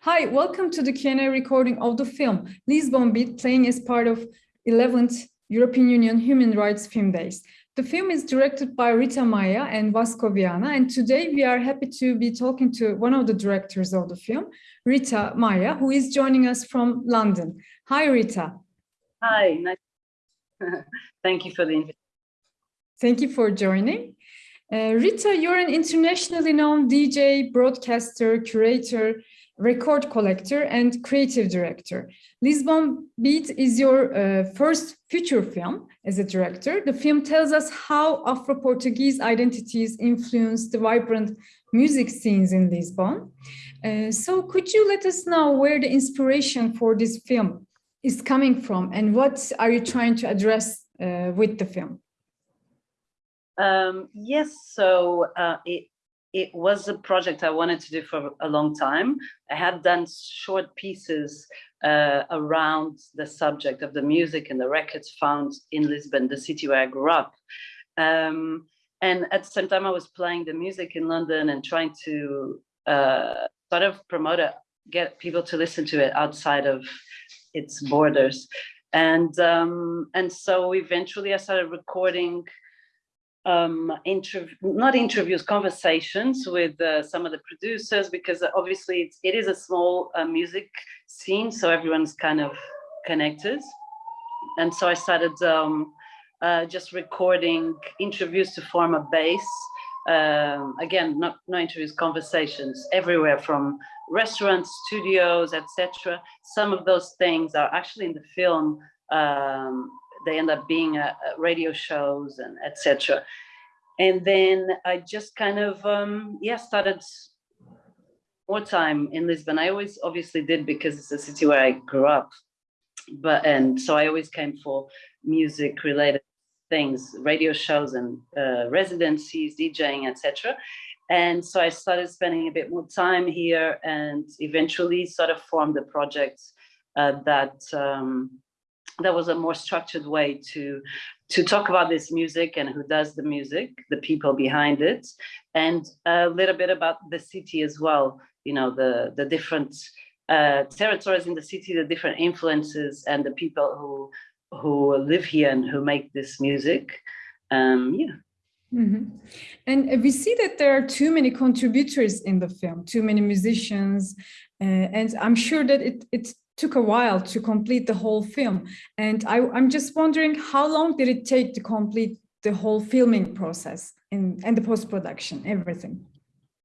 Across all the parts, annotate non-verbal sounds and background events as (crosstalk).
Hi, welcome to the Q&A recording of the film Lisbon Beat playing as part of 11th European Union Human Rights Film Days. The film is directed by Rita Maia and Vasco Viana, and today we are happy to be talking to one of the directors of the film, Rita Maia, who is joining us from London. Hi, Rita. Hi, nice. (laughs) Thank you for the invitation. Thank you for joining. Uh, Rita, you're an internationally known DJ, broadcaster, curator, record collector, and creative director. Lisbon Beat is your uh, first feature film as a director. The film tells us how Afro-Portuguese identities influence the vibrant music scenes in Lisbon. Uh, so could you let us know where the inspiration for this film is coming from and what are you trying to address uh, with the film? Um, yes, so uh, it, it was a project I wanted to do for a long time. I had done short pieces uh, around the subject of the music and the records found in Lisbon, the city where I grew up. Um, and at the same time, I was playing the music in London and trying to uh, sort of promote it, get people to listen to it outside of its borders. And, um, and so eventually I started recording um, interview, not interviews, conversations with uh, some of the producers, because obviously it's, it is a small uh, music scene, so everyone's kind of connected. And so I started um, uh, just recording interviews to form a base. Um, again, not, no interviews, conversations everywhere from restaurants, studios, etc. Some of those things are actually in the film um, they end up being uh, radio shows and etc. And then I just kind of, um, yeah, started more time in Lisbon. I always obviously did because it's a city where I grew up. But, and so I always came for music related things, radio shows and uh, residencies, DJing, etc. And so I started spending a bit more time here and eventually sort of formed a project uh, that um, that was a more structured way to to talk about this music and who does the music, the people behind it, and a little bit about the city as well. You know, the the different uh, territories in the city, the different influences, and the people who who live here and who make this music. Um, yeah. Mm -hmm. And we see that there are too many contributors in the film, too many musicians, uh, and I'm sure that it, it took a while to complete the whole film. And I, am just wondering how long did it take to complete the whole filming process and, and the post-production, everything?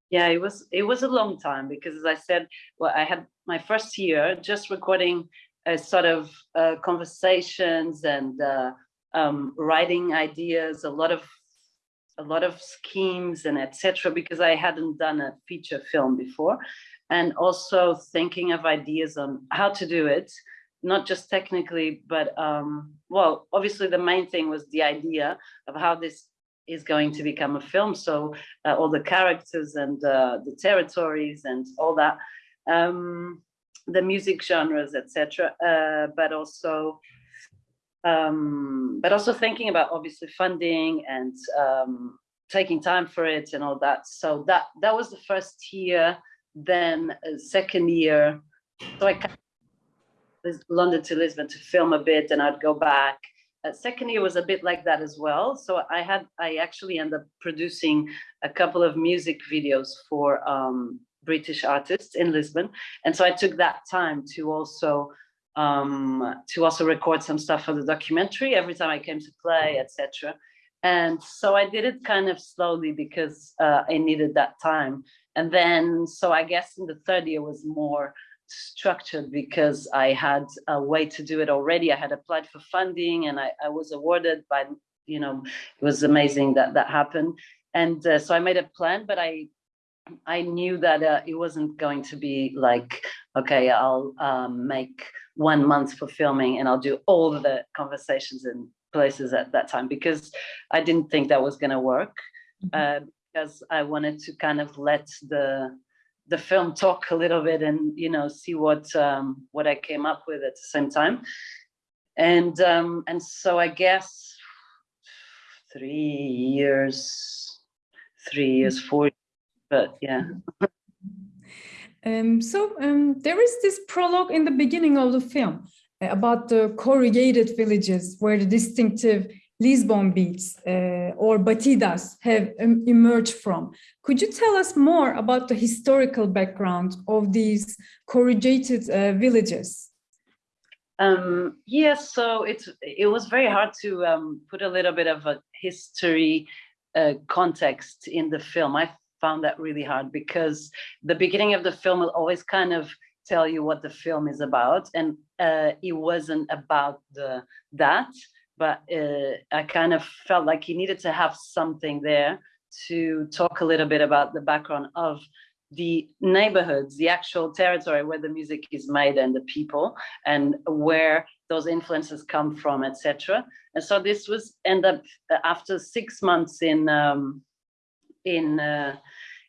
Yeah, it was it was a long time because as I said, well, I had my first year just recording a sort of uh, conversations and uh, um, writing ideas, a lot of a lot of schemes and etc. because I hadn't done a feature film before and also thinking of ideas on how to do it, not just technically, but um, well, obviously the main thing was the idea of how this is going to become a film. So uh, all the characters and uh, the territories and all that, um, the music genres, etc. Uh, but also, um, but also thinking about obviously funding and um, taking time for it and all that. So that that was the first year then second year, so I came London to Lisbon to film a bit and I'd go back. Uh, second year was a bit like that as well. So I had, I actually ended up producing a couple of music videos for um, British artists in Lisbon. And so I took that time to also um, to also record some stuff for the documentary every time I came to play, etc. And so I did it kind of slowly because uh, I needed that time. And then, so I guess in the third year was more structured because I had a way to do it already. I had applied for funding and I, I was awarded by, you know, it was amazing that that happened. And uh, so I made a plan, but I I knew that uh, it wasn't going to be like, okay, I'll um, make one month for filming and I'll do all the conversations and places at that time because I didn't think that was going to work. Mm -hmm. uh, because I wanted to kind of let the the film talk a little bit and you know see what um, what I came up with at the same time, and um, and so I guess three years, three years, four, but yeah. Um, so um, there is this prologue in the beginning of the film uh, about the corrugated villages where the distinctive Lisbon beats uh, or batidas have emerged from. Could you tell us more about the historical background of these corrugated uh, villages? Um, yes, so it's it was very hard to um, put a little bit of a history uh, context in the film. I found that really hard because the beginning of the film will always kind of tell you what the film is about, and uh, it wasn't about the that but uh, I kind of felt like he needed to have something there to talk a little bit about the background of the neighborhoods, the actual territory where the music is made and the people and where those influences come from, etc. And so this was end up uh, after six months in um, in uh,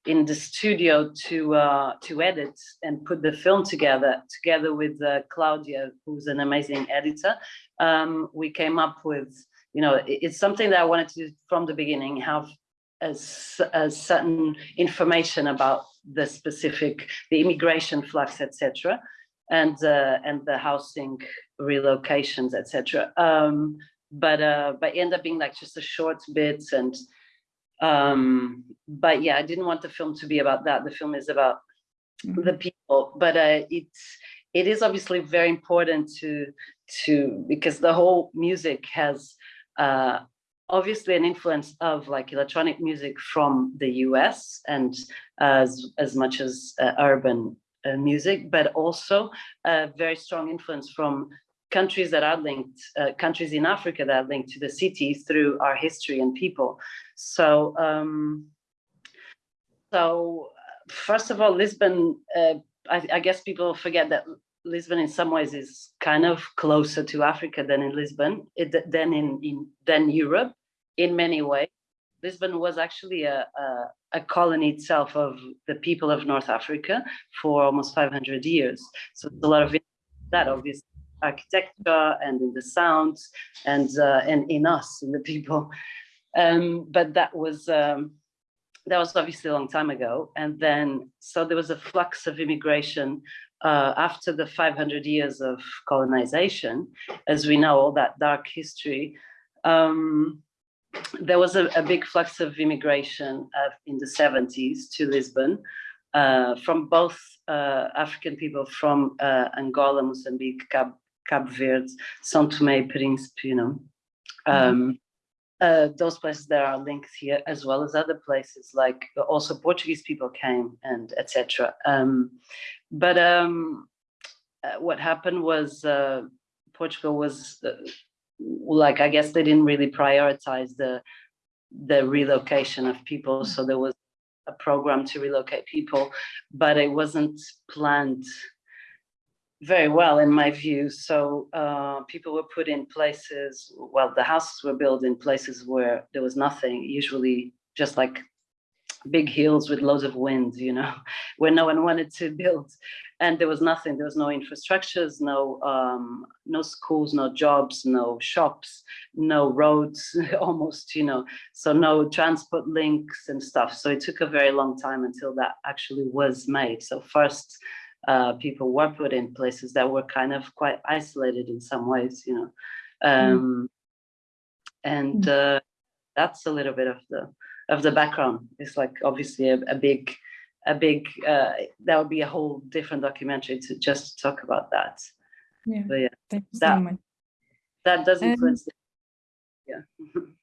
in the studio to uh, to edit and put the film together, together with uh, Claudia, who's an amazing editor. Um, we came up with, you know, it's something that I wanted to from the beginning have a, a certain information about the specific, the immigration flux, etc., and uh, and the housing relocations, etc. Um, but uh, but end up being like just a short bits and um but yeah i didn't want the film to be about that the film is about mm-hmm. the people but uh it's it is obviously very important to to because the whole music has uh obviously an influence of like electronic music from the us and as as much as uh, urban uh, music but also a very strong influence from countries that are linked, uh, countries in Africa that are linked to the city through our history and people. So, um, so first of all, Lisbon, uh, I, I, guess people forget that Lisbon in some ways is kind of closer to Africa than in Lisbon, than in, in than Europe in many ways. Lisbon was actually a, a, a, colony itself of the people of North Africa for almost 500 years. So a lot of that obviously architecture and in the sounds and uh, and in us in the people. Um, but that was um, that was obviously a long time ago. And then so there was a flux of immigration uh, after the 500 years of colonization as we know all that dark history. Um, there was a, a, big flux of immigration uh, in the 70s to Lisbon uh, from both uh, African people from uh, Angola, Mozambique, Cabo, Cabo Verde, São Tomé e Príncipe, you know. Um, uh, those places that are linked here, as well as other places, like also Portuguese people came and etc. Um, but um, uh, what happened was uh, Portugal was uh, like I guess they didn't really prioritize the the relocation of people, so there was a program to relocate people, but it wasn't planned very well in my view. So uh, people were put in places, well, the houses were built in places where there was nothing, usually just like big hills with loads of wind, you know, (laughs) where no one wanted to build. And there was nothing, there was no infrastructures, no, um, no schools, no jobs, no shops, no roads, (laughs) almost, you know, so no transport links and stuff. So it took a very long time until that actually was made. So first, uh, people were put in places that were kind of quite isolated in some ways, you know. Mm. Um, mm. And uh, that's a little bit of the of the background. It's like obviously a, a big, a big. Uh, that would be a whole different documentary to just talk about that. Yeah. But yeah, that, so. That does influence. Um, yeah. (laughs)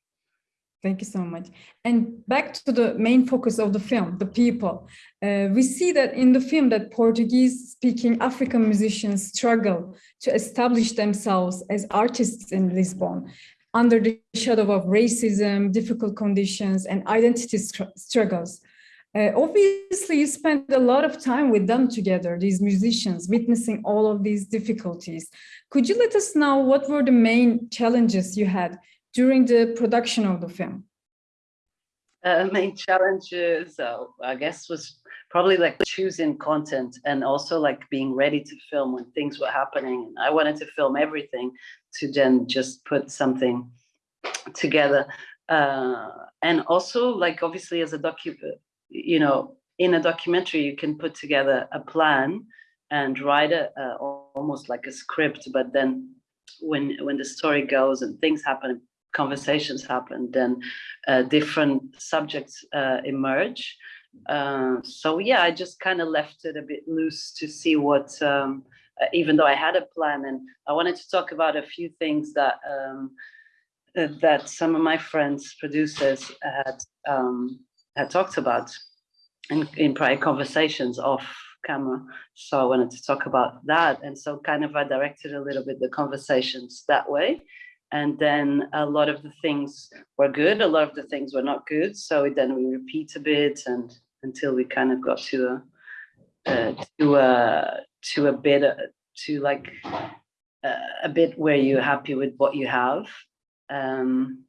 Thank you so much. And back to the main focus of the film, the people. Uh, we see that in the film that Portuguese-speaking African musicians struggle to establish themselves as artists in Lisbon under the shadow of racism, difficult conditions, and identity struggles. Uh, obviously, you spent a lot of time with them together, these musicians, witnessing all of these difficulties. Could you let us know what were the main challenges you had during the production of the film? Uh, main challenges, uh, I guess, was probably like choosing content and also like being ready to film when things were happening. I wanted to film everything to then just put something together. Uh, and also like obviously as a docu, you know, in a documentary, you can put together a plan and write a, almost like a script, but then when when the story goes and things happen, conversations happen, then uh, different subjects uh, emerge. Uh, so yeah, I just kind of left it a bit loose to see what. Um, uh, even though I had a plan, and I wanted to talk about a few things that um, uh, that some of my friends, producers, had um, had talked about in, in prior conversations off camera. So I wanted to talk about that, and so kind of I directed a little bit the conversations that way. And then a lot of the things were good, a lot of the things were not good. So then we repeat a bit, and until we kind of got to a uh, to a to a bit uh, to like uh, a bit where you're happy with what you have. Um,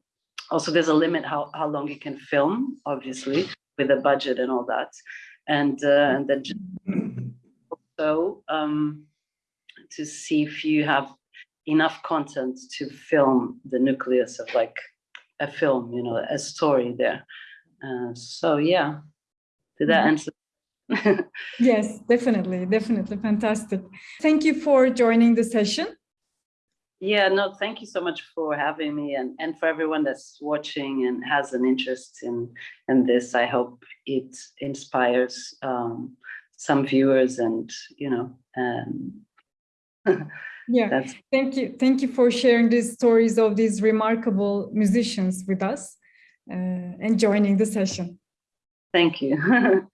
also, there's a limit how how long you can film, obviously, with a budget and all that, and uh, and then also um, to see if you have enough content to film the nucleus of like a film, you know, a story there. Uh, so yeah, did that answer? (laughs) yes, definitely, definitely, fantastic. Thank you for joining the session. Yeah, no, thank you so much for having me and, and for everyone that's watching and has an interest in, in this. I hope it inspires um, some viewers and, you know, um, yeah, (laughs) that's... thank you. Thank you for sharing these stories of these remarkable musicians with us uh, and joining the session. Thank you. (laughs)